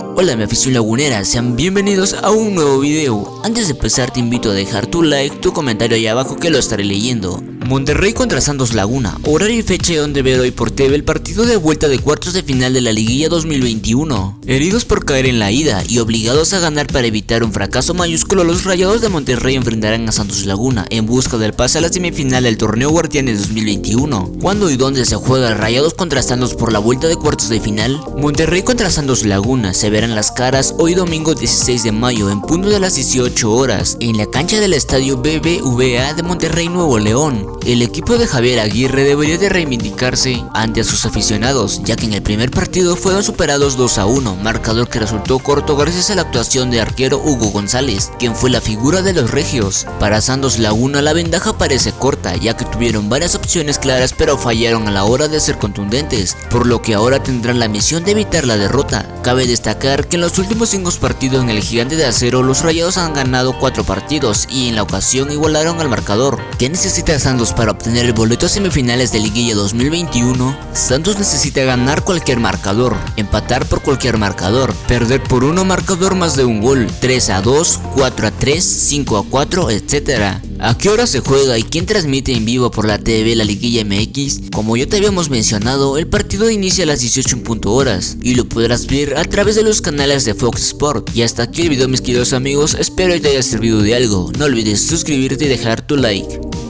Hola mi afición lagunera, sean bienvenidos a un nuevo video. Antes de empezar te invito a dejar tu like, tu comentario ahí abajo que lo estaré leyendo. Monterrey contra Santos Laguna, horario y fecha donde ver hoy por TV el partido de vuelta de cuartos de final de la liguilla 2021. Heridos por caer en la ida y obligados a ganar para evitar un fracaso mayúsculo, los rayados de Monterrey enfrentarán a Santos Laguna en busca del pase a la semifinal del torneo Guardianes 2021. ¿Cuándo y dónde se juega Rayados contra Santos por la vuelta de cuartos de final? Monterrey contra Santos Laguna se verán las caras hoy domingo 16 de mayo en punto de las 18 horas en la cancha del estadio BBVA de Monterrey Nuevo León. El equipo de Javier Aguirre debería de reivindicarse ante sus aficionados, ya que en el primer partido fueron superados 2 a 1, marcador que resultó corto gracias a la actuación de arquero Hugo González, quien fue la figura de los regios. Para Santos Laguna la ventaja parece corta, ya que tuvieron varias opciones claras pero fallaron a la hora de ser contundentes, por lo que ahora tendrán la misión de evitar la derrota. Cabe destacar que en los últimos 5 partidos en el Gigante de Acero los Rayados han ganado 4 partidos y en la ocasión igualaron al marcador. ¿Qué necesita Para obtener el boleto a semifinales de liguilla 2021, Santos necesita ganar cualquier marcador, empatar por cualquier marcador, perder por uno marcador más de un gol, 3 a 2, 4 a 3, 5 a 4, etc. ¿A qué hora se juega y quién transmite en vivo por la TV la liguilla MX? Como ya te habíamos mencionado, el partido inicia a las 18 en punto horas y lo podrás ver a través de los canales de Fox Sport. Y hasta aquí el video mis queridos amigos, espero que te haya servido de algo. No olvides suscribirte y dejar tu like.